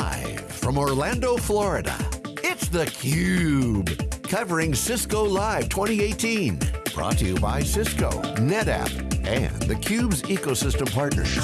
Live from Orlando, Florida, it's theCUBE. Covering Cisco Live 2018. Brought to you by Cisco, NetApp, and theCUBE's ecosystem partners.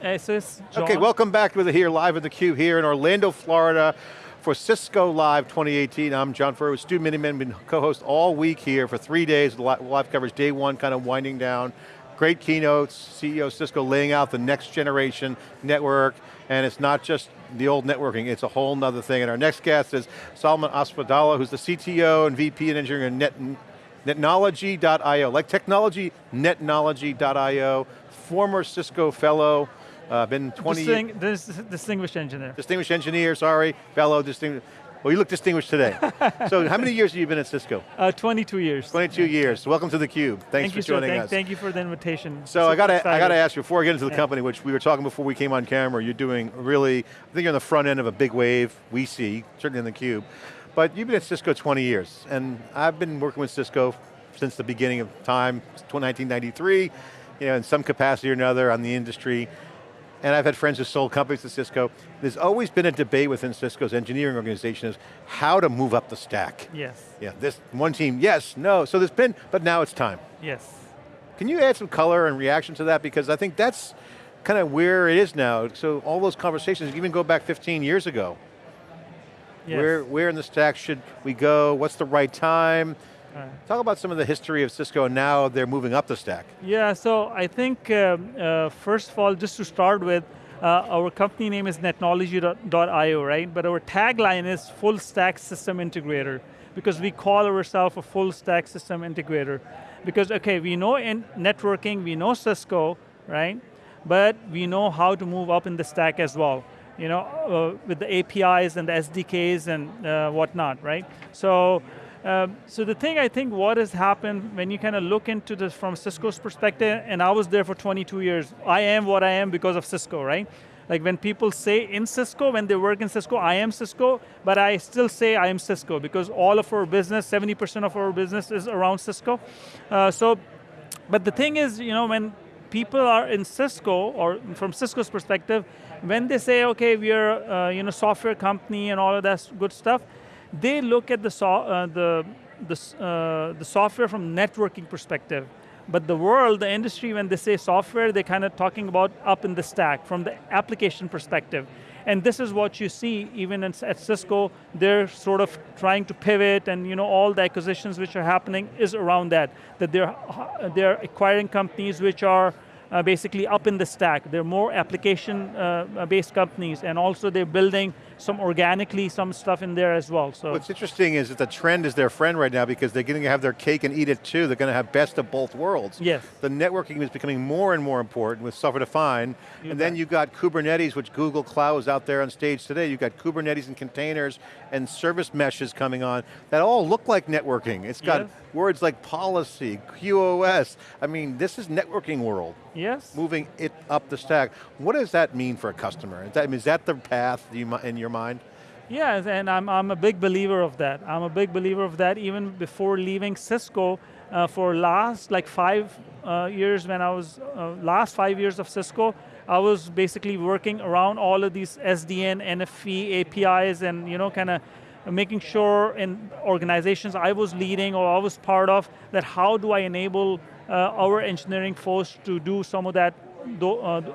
Hey, so John. Okay, welcome back to the here live at theCUBE here in Orlando, Florida for Cisco Live 2018. I'm John Furrier with Stu Miniman, been co-host all week here for three days, live coverage, day one kind of winding down. Great keynotes, CEO Cisco laying out the next generation network, and it's not just the old networking, it's a whole nother thing. And our next guest is Salman Asadullah, who's the CTO and VP and engineering at Net, netnology.io, like technology, netnology.io, former Cisco fellow, uh, been 20 Disting this, Distinguished engineer. Distinguished engineer, sorry, fellow, distinguished. Well, you look distinguished today. so how many years have you been at Cisco? Uh, 22 years. 22 years. Welcome to theCUBE. Thanks thank for you, joining thank, us. Thank you for the invitation. So I got to I got to ask you before I get into the yeah. company, which we were talking before we came on camera. You're doing really, I think you're on the front end of a big wave. We see certainly in theCUBE, but you've been at Cisco 20 years, and I've been working with Cisco since the beginning of time, 1993. You know, in some capacity or another on the industry and I've had friends who sold companies to Cisco. There's always been a debate within Cisco's engineering organization is how to move up the stack. Yes. Yeah, this one team, yes, no. So there's been, but now it's time. Yes. Can you add some color and reaction to that? Because I think that's kind of where it is now. So all those conversations, even go back 15 years ago. Yes. Where, where in the stack should we go? What's the right time? Right. Talk about some of the history of Cisco and now they're moving up the stack. Yeah, so I think, um, uh, first of all, just to start with, uh, our company name is netnology.io, right? But our tagline is full stack system integrator because we call ourselves a full stack system integrator. Because, okay, we know in networking, we know Cisco, right? But we know how to move up in the stack as well. You know, uh, with the APIs and the SDKs and uh, whatnot, right? So, um, so the thing I think what has happened when you kind of look into this from Cisco's perspective, and I was there for 22 years, I am what I am because of Cisco, right? Like when people say in Cisco, when they work in Cisco, I am Cisco, but I still say I am Cisco because all of our business, 70% of our business is around Cisco. Uh, so, but the thing is, you know, when people are in Cisco, or from Cisco's perspective, when they say, okay, we are uh, you know, software company and all of that good stuff, they look at the, so, uh, the, the, uh, the software from networking perspective. But the world, the industry, when they say software, they're kind of talking about up in the stack from the application perspective. And this is what you see even in, at Cisco, they're sort of trying to pivot and you know, all the acquisitions which are happening is around that. That they're, they're acquiring companies which are uh, basically up in the stack. They're more application-based uh, companies, and also they're building some organically, some stuff in there as well. So What's interesting is that the trend is their friend right now because they're going to have their cake and eat it too. They're going to have best of both worlds. Yes. The networking is becoming more and more important with software defined, and bet. then you got Kubernetes, which Google Cloud is out there on stage today. You've got Kubernetes and containers and service meshes coming on that all look like networking. It's got yes. words like policy, QoS. I mean, this is networking world. Yes. Moving it up the stack. What does that mean for a customer? Is that, I mean, is that the path you, in your mind? Yes, and I'm, I'm a big believer of that. I'm a big believer of that even before leaving Cisco uh, for last like five uh, years when I was, uh, last five years of Cisco, I was basically working around all of these SDN, NFV, APIs and you know, kind of making sure in organizations I was leading or I was part of, that how do I enable uh, our engineering force to do some of that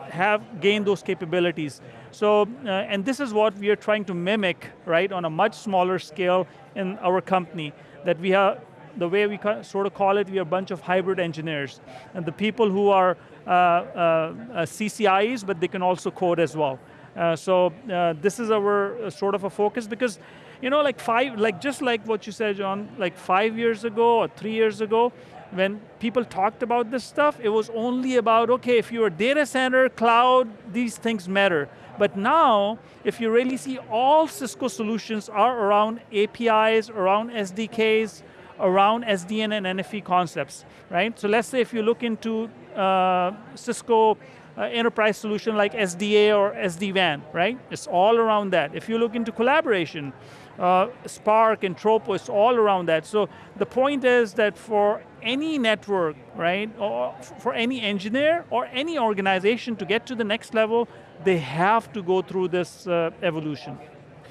have gained those capabilities. So, uh, and this is what we are trying to mimic, right, on a much smaller scale in our company, that we have the way we sort of call it, we are a bunch of hybrid engineers. And the people who are uh, uh, CCIEs, but they can also code as well. Uh, so uh, this is our sort of a focus because, you know, like five, like just like what you said, John, like five years ago or three years ago, when people talked about this stuff, it was only about, okay, if you're a data center, cloud, these things matter. But now, if you really see all Cisco solutions are around APIs, around SDKs, around SDN and NFV concepts, right? So let's say if you look into uh, Cisco uh, enterprise solution like SDA or SD-WAN, right? It's all around that. If you look into collaboration, uh, Spark and Tropos all around that. So the point is that for any network, right, or for any engineer or any organization to get to the next level, they have to go through this uh, evolution.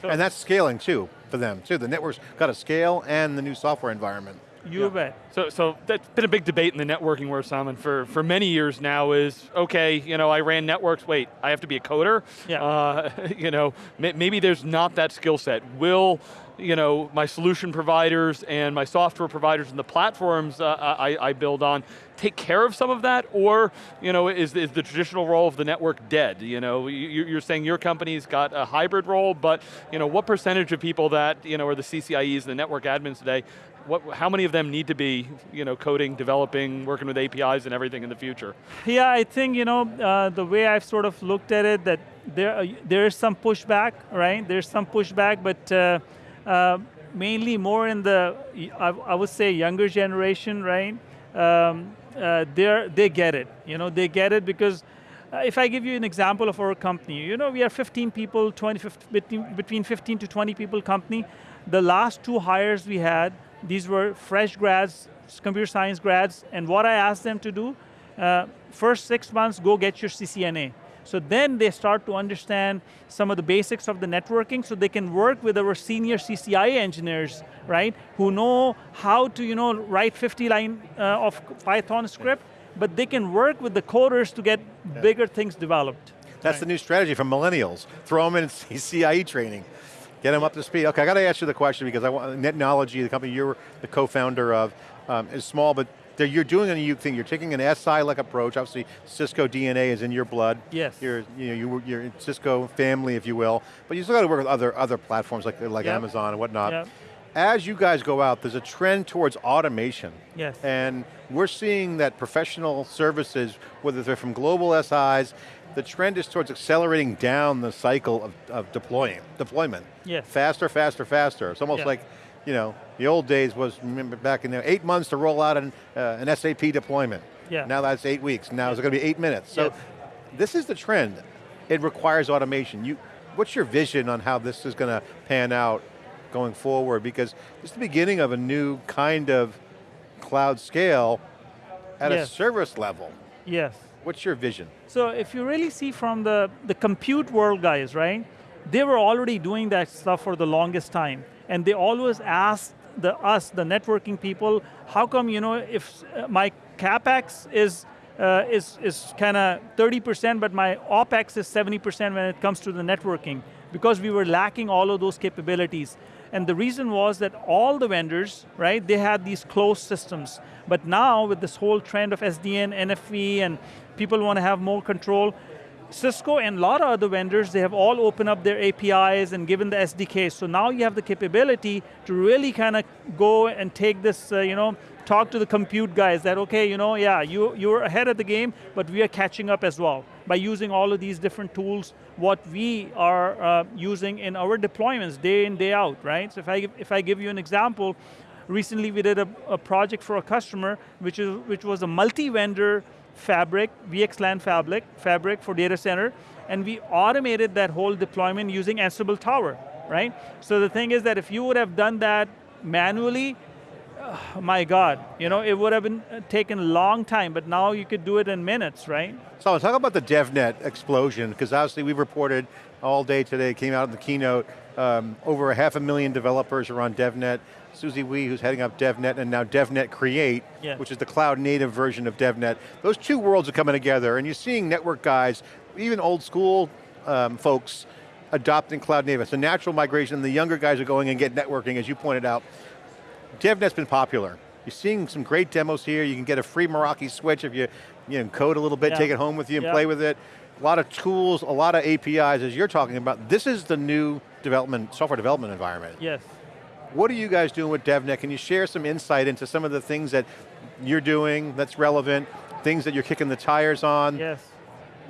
And that's scaling too, for them too. The network's got to scale and the new software environment. You yeah. bet. So, so that's been a big debate in the networking world, Simon, for, for many years now is, okay, you know, I ran networks, wait, I have to be a coder? Yeah. Uh, you know, maybe there's not that skill set. Will, you know, my solution providers and my software providers and the platforms uh, I, I build on take care of some of that, or you know, is, is the traditional role of the network dead? You know, you, are saying your company's got a hybrid role, but you know, what percentage of people that you know are the CCIEs, the network admins today, what, how many of them need to be you know, coding, developing, working with APIs and everything in the future? Yeah, I think you know, uh, the way I've sort of looked at it, that there, uh, there is some pushback, right? There's some pushback, but uh, mainly more in the, I, I, would say younger generation, right? Um, uh, they they get it, you know, they get it because uh, if I give you an example of our company, you know, we are 15 people, 20, 15, between 15 to 20 people company. The last two hires we had, these were fresh grads, computer science grads, and what I asked them to do, uh, first six months, go get your CCNA. So then they start to understand some of the basics of the networking so they can work with our senior CCIE engineers, right, who know how to you know, write 50 line uh, of Python script, but they can work with the coders to get yeah. bigger things developed. That's right. the new strategy for millennials. Throw them in CCIE training. Get them up to speed. Okay, I got to ask you the question because I want, Netnology, the company you're the co-founder of, um, is small, but you're doing a unique thing. You're taking an SI-like approach. Obviously, Cisco DNA is in your blood. Yes. You're, you know, you, you're Cisco family, if you will, but you still got to work with other, other platforms like, like yep. Amazon and whatnot. Yep. As you guys go out, there's a trend towards automation. Yes. And we're seeing that professional services, whether they're from global SIs, the trend is towards accelerating down the cycle of, of deploying, deployment. Yes. Faster, faster, faster. It's almost like, you know, the old days was, remember back in there, eight months to roll out an, uh, an SAP deployment. Yeah. Now that's eight weeks. Now it's going to be eight minutes. So yes. this is the trend. It requires automation. You, what's your vision on how this is going to pan out going forward? Because it's the beginning of a new kind of cloud scale at yes. a service level. Yes. What's your vision? So if you really see from the, the compute world guys, right? They were already doing that stuff for the longest time. And they always ask the, us, the networking people, how come, you know, if uh, my CapEx is uh, is, is kind of 30%, but my OpEx is 70% when it comes to the networking, because we were lacking all of those capabilities. And the reason was that all the vendors, right, they had these closed systems. But now with this whole trend of SDN, NFV, and people want to have more control, Cisco and a lot of other vendors, they have all opened up their APIs and given the SDK. So now you have the capability to really kind of go and take this, uh, you know, talk to the compute guys that, okay, you know, yeah, you, you're ahead of the game, but we are catching up as well by using all of these different tools, what we are uh, using in our deployments day in, day out, right? So if I, if I give you an example, recently we did a, a project for a customer, which, is, which was a multi-vendor fabric, VXLAN fabric, fabric for data center, and we automated that whole deployment using Ansible Tower, right? So the thing is that if you would have done that manually, oh my God, you know, it would have been uh, taken a long time, but now you could do it in minutes, right? So talk about the DevNet explosion, because obviously we've reported all day today, came out in the keynote, um, over a half a million developers are on DevNet. Susie Wee, who's heading up DevNet, and now DevNet Create, yeah. which is the cloud native version of DevNet. Those two worlds are coming together, and you're seeing network guys, even old school um, folks, adopting cloud native. It's a natural migration, the younger guys are going and get networking, as you pointed out. DevNet's been popular. You're seeing some great demos here. You can get a free Meraki switch if you, you know, code a little bit, yeah. take it home with you and yeah. play with it. A lot of tools, a lot of APIs, as you're talking about. This is the new development, software development environment. Yes. What are you guys doing with DevNet? Can you share some insight into some of the things that you're doing that's relevant, things that you're kicking the tires on? Yes.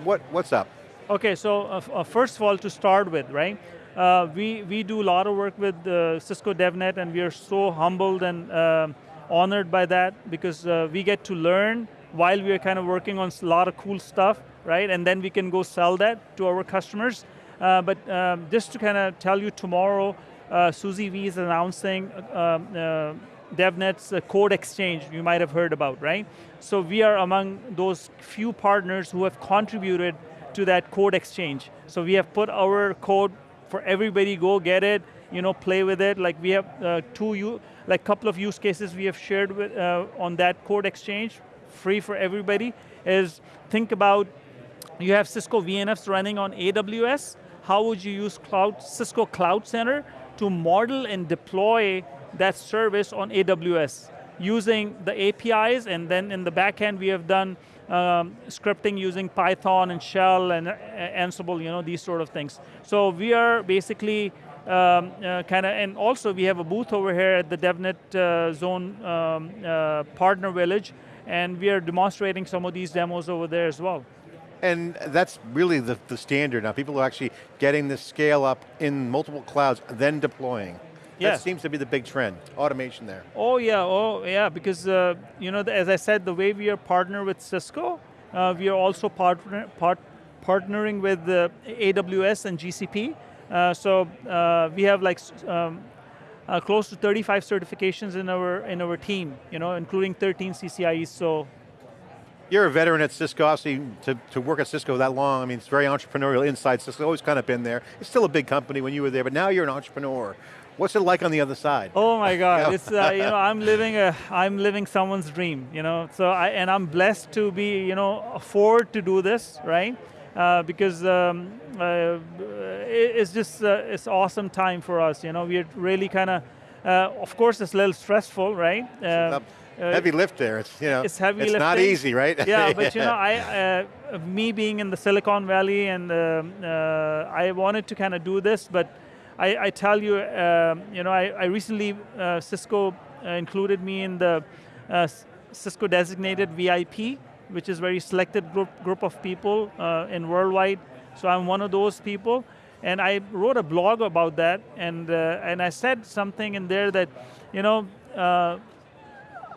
What, what's up? Okay, so uh, uh, first of all, to start with, right? Uh, we, we do a lot of work with uh, Cisco DevNet and we are so humbled and uh, honored by that because uh, we get to learn while we are kind of working on a lot of cool stuff, right? And then we can go sell that to our customers. Uh, but um, just to kind of tell you tomorrow, uh, Susie Wee is announcing um, uh, DevNet's uh, code exchange you might have heard about, right? So we are among those few partners who have contributed to that code exchange. So we have put our code for everybody, go get it, you know, play with it. Like we have uh, two, like couple of use cases we have shared with, uh, on that code exchange, free for everybody, is think about, you have Cisco VNFs running on AWS, how would you use cloud, Cisco Cloud Center to model and deploy that service on AWS using the APIs and then in the backend we have done um, scripting using Python and Shell and uh, Ansible, you know, these sort of things. So we are basically um, uh, kind of, and also we have a booth over here at the DevNet uh, Zone um, uh, Partner Village, and we are demonstrating some of these demos over there as well. And that's really the, the standard now. People are actually getting the scale up in multiple clouds, then deploying. Yeah. That seems to be the big trend, automation there. Oh yeah, oh yeah, because uh, you know, as I said, the way we are partner with Cisco, uh, we are also partner, part, partnering with uh, AWS and GCP. Uh, so uh, we have like um, close to 35 certifications in our in our team, you know, including 13 CCIEs. So you're a veteran at Cisco, obviously, to, to work at Cisco that long, I mean, it's very entrepreneurial inside Cisco, always kind of been there. It's still a big company when you were there, but now you're an entrepreneur. What's it like on the other side? Oh my God, it's, uh, you know, I'm living a, I'm living someone's dream, you know, so I, and I'm blessed to be, you know, afford to do this, right? Uh, because um, uh, it's just, uh, it's awesome time for us, you know, we're really kind of, uh, of course it's a little stressful, right? Uh, heavy lift there. It's you know, it's heavy. It's lifting. not easy, right? yeah, but you know, I, uh, me being in the Silicon Valley, and uh, uh, I wanted to kind of do this, but I, I tell you, um, you know, I, I recently uh, Cisco uh, included me in the uh, Cisco designated VIP, which is very selected group group of people in worldwide. So I'm one of those people. And I wrote a blog about that, and uh, and I said something in there that, you know, uh,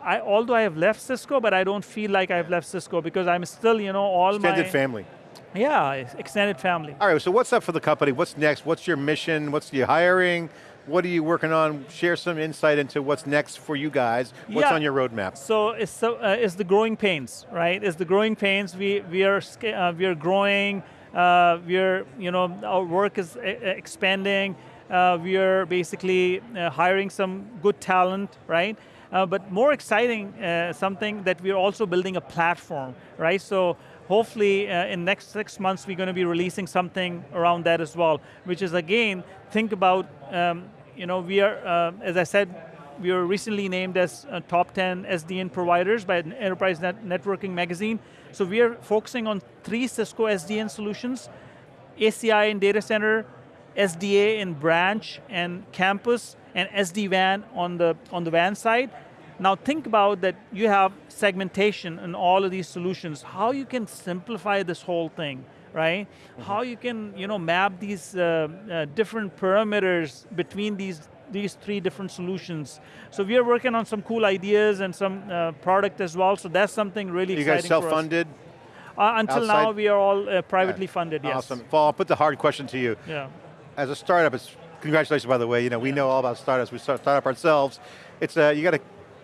I, although I have left Cisco, but I don't feel like I've left Cisco because I'm still, you know, all extended my- Extended family. Yeah, extended family. All right, so what's up for the company? What's next? What's your mission? What's your hiring? What are you working on? Share some insight into what's next for you guys. What's yeah. on your roadmap? So it's, uh, it's the growing pains, right? It's the growing pains. We, we, are, uh, we are growing, uh, we're, you know, our work is expanding. Uh, we are basically uh, hiring some good talent, right? Uh, but more exciting, uh, something that we're also building a platform, right? So hopefully uh, in next six months we're going to be releasing something around that as well, which is again, think about, um, you know, we are, uh, as I said, we were recently named as uh, top 10 SDN providers by Enterprise Net Networking Magazine. So we are focusing on three Cisco SDN solutions, ACI in data center, SDA in branch and campus, and SD-WAN on the, on the WAN side. Now think about that you have segmentation in all of these solutions, how you can simplify this whole thing, right? Mm -hmm. How you can you know, map these uh, uh, different parameters between these these three different solutions. So we are working on some cool ideas and some uh, product as well, so that's something really you exciting You guys self-funded? Uh, until Outside? now, we are all uh, privately yeah. funded, yes. Awesome. Paul, I'll put the hard question to you. Yeah. As a startup, it's congratulations, by the way. You know, we know all about startups. We start startup ourselves. It's uh, you got to,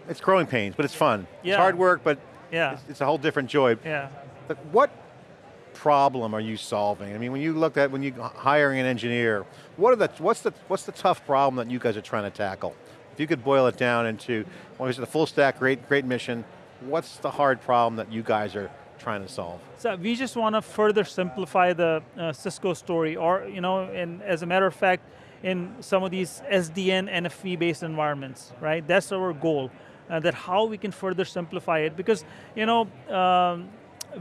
it's growing pains, but it's fun. Yeah. It's hard work, but yeah. It's, it's, a whole different joy. Yeah. But what problem are you solving? I mean, when you look at when you hiring an engineer, what are the what's the what's the tough problem that you guys are trying to tackle? If you could boil it down into, it's a full stack, great, great mission. What's the hard problem that you guys are trying to solve? So we just want to further simplify the uh, Cisco story, or you know, and as a matter of fact, in some of these SDN, NFV-based environments, right? That's our goal, uh, that how we can further simplify it, because, you know, um,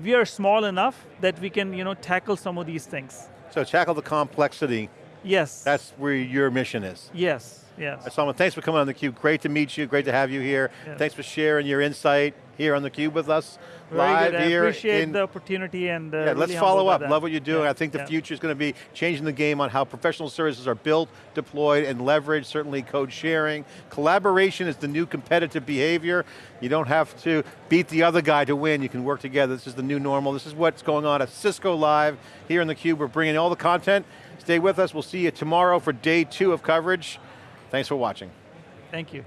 we are small enough that we can, you know, tackle some of these things. So tackle the complexity. Yes. That's where your mission is. Yes. Yes. Salman, thanks for coming on theCUBE. Great to meet you, great to have you here. Yes. Thanks for sharing your insight here on theCUBE with us. Very live good. I here appreciate in, the opportunity and uh, Yeah, let's follow up. Love what you're doing. Yeah, I think the yeah. future is going to be changing the game on how professional services are built, deployed, and leveraged. Certainly code sharing. Collaboration is the new competitive behavior. You don't have to beat the other guy to win. You can work together. This is the new normal. This is what's going on at Cisco Live here in theCUBE. We're bringing all the content. Stay with us. We'll see you tomorrow for day two of coverage. Thanks for watching. Thank you.